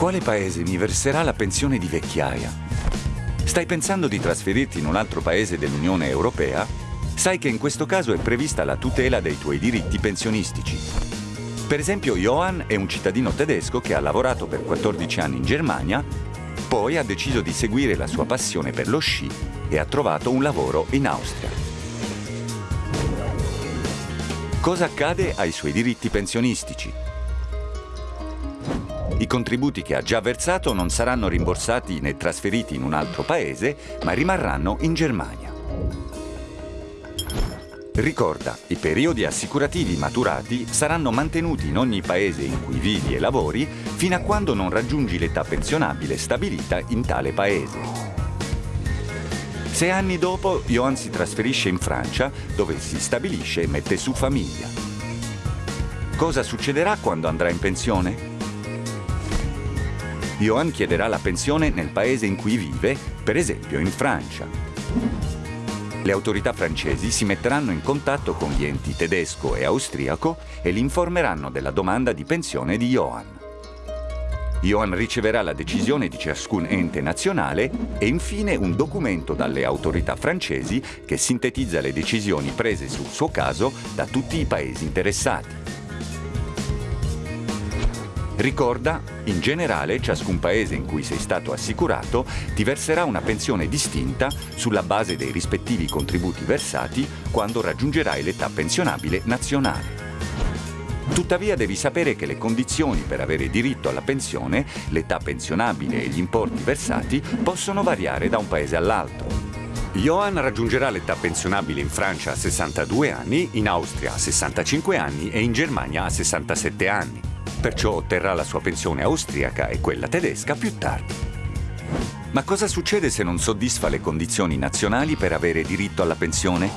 Quale paese mi verserà la pensione di vecchiaia? Stai pensando di trasferirti in un altro paese dell'Unione Europea? Sai che in questo caso è prevista la tutela dei tuoi diritti pensionistici. Per esempio, Johann è un cittadino tedesco che ha lavorato per 14 anni in Germania, poi ha deciso di seguire la sua passione per lo sci e ha trovato un lavoro in Austria. Cosa accade ai suoi diritti pensionistici? I contributi che ha già versato non saranno rimborsati né trasferiti in un altro paese, ma rimarranno in Germania. Ricorda, i periodi assicurativi maturati saranno mantenuti in ogni paese in cui vivi e lavori fino a quando non raggiungi l'età pensionabile stabilita in tale paese. Sei anni dopo, Johan si trasferisce in Francia, dove si stabilisce e mette su famiglia. Cosa succederà quando andrà in pensione? Johan chiederà la pensione nel paese in cui vive, per esempio in Francia. Le autorità francesi si metteranno in contatto con gli enti tedesco e austriaco e li informeranno della domanda di pensione di Johan. Johan riceverà la decisione di ciascun ente nazionale e infine un documento dalle autorità francesi che sintetizza le decisioni prese sul suo caso da tutti i paesi interessati. Ricorda, in generale, ciascun paese in cui sei stato assicurato ti verserà una pensione distinta sulla base dei rispettivi contributi versati quando raggiungerai l'età pensionabile nazionale. Tuttavia devi sapere che le condizioni per avere diritto alla pensione, l'età pensionabile e gli importi versati possono variare da un paese all'altro. Johan raggiungerà l'età pensionabile in Francia a 62 anni, in Austria a 65 anni e in Germania a 67 anni perciò otterrà la sua pensione austriaca e quella tedesca più tardi. Ma cosa succede se non soddisfa le condizioni nazionali per avere diritto alla pensione?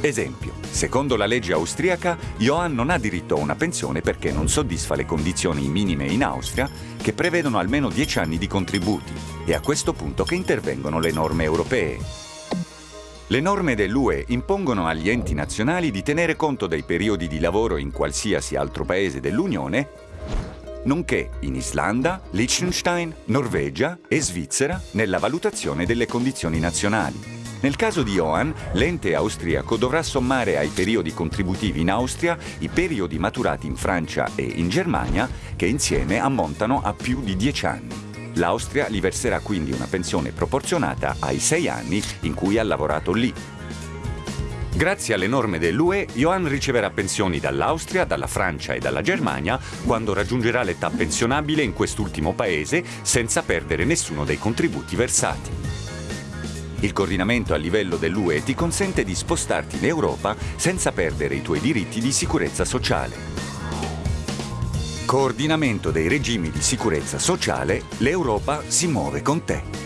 Esempio, secondo la legge austriaca, Johann non ha diritto a una pensione perché non soddisfa le condizioni minime in Austria che prevedono almeno 10 anni di contributi. È a questo punto che intervengono le norme europee. Le norme dell'UE impongono agli enti nazionali di tenere conto dei periodi di lavoro in qualsiasi altro paese dell'Unione, nonché in Islanda, Liechtenstein, Norvegia e Svizzera nella valutazione delle condizioni nazionali. Nel caso di Johan, l'ente austriaco dovrà sommare ai periodi contributivi in Austria i periodi maturati in Francia e in Germania, che insieme ammontano a più di 10 anni. L'Austria gli verserà quindi una pensione proporzionata ai sei anni in cui ha lavorato lì. Grazie alle norme dell'UE, Johan riceverà pensioni dall'Austria, dalla Francia e dalla Germania quando raggiungerà l'età pensionabile in quest'ultimo paese senza perdere nessuno dei contributi versati. Il coordinamento a livello dell'UE ti consente di spostarti in Europa senza perdere i tuoi diritti di sicurezza sociale. Coordinamento dei regimi di sicurezza sociale, l'Europa si muove con te.